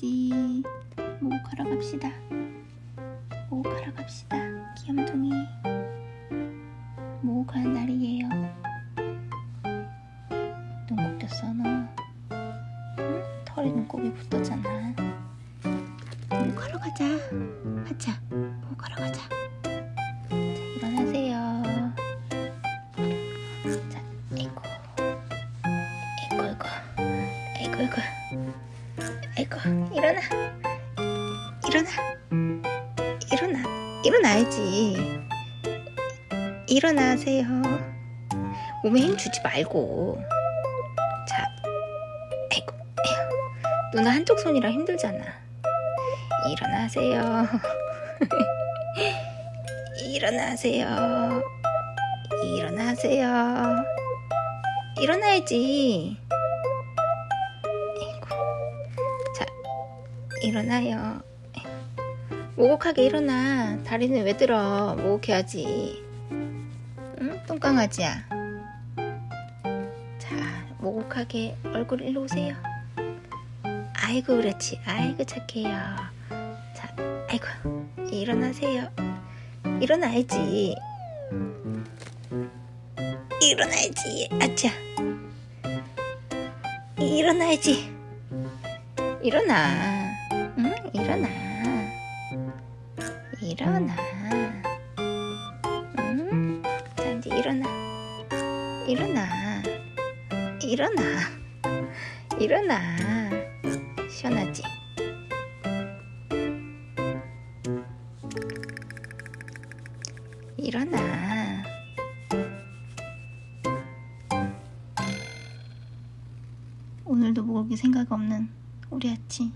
강아지. 목욕하러 갑시다. 목욕하러 갑시다. 귀염둥이. 목욕하는 날이에요? 눈곱 꼈어 너? 응? 털이 눈곱이 붙었잖아. 목욕하러 가자. 하자. 목욕하러 가자. 자 일어나세요. 자 아이고 아이고 아이고 아이고 아이고 일어나. 일어나. 일어나. 일어나야지. 일어나세요. 몸에 힘 주지 말고. 자 아이고 에휴. 누나 한쪽 손이라 힘들잖아. 일어나세요. 일어나세요. 일어나세요. 일어나야지 일어나요. 목욕하게 일어나. 다리는 왜 들어? 목욕해야지. 응? 똥강아지야. 자 목욕하게 얼굴 일로 오세요. 아이고 그렇지. 아이고 착해요. 자 아이고 일어나세요. 일어나야지. 일어나야지. 아차. 일어나야지. 일어나. 응 일어나. 일어나. 응? 자 이제 일어나. 일어나. 일어나. 일어나. 시원하지? 일어나. 오늘도 목욕이 생각 없는 우리 아치